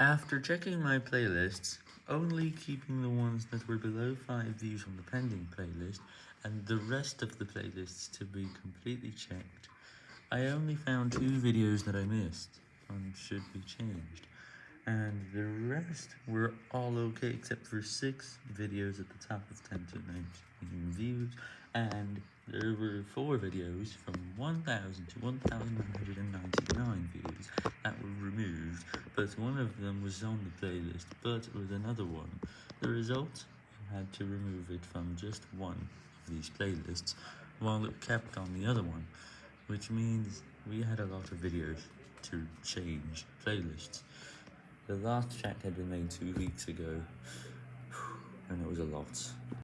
After checking my playlists, only keeping the ones that were below 5 views on the pending playlist, and the rest of the playlists to be completely checked, I only found two videos that I missed, and should be changed, and the rest were all okay except for 6 videos at the top of 10 to 19 views, and there were 4 videos from 1000 to 1999 views that were removed, but one of them was on the playlist, but with another one. The result? I had to remove it from just one of these playlists, while it kept on the other one, which means we had a lot of videos to change playlists. The last check had been made two weeks ago, and it was a lot.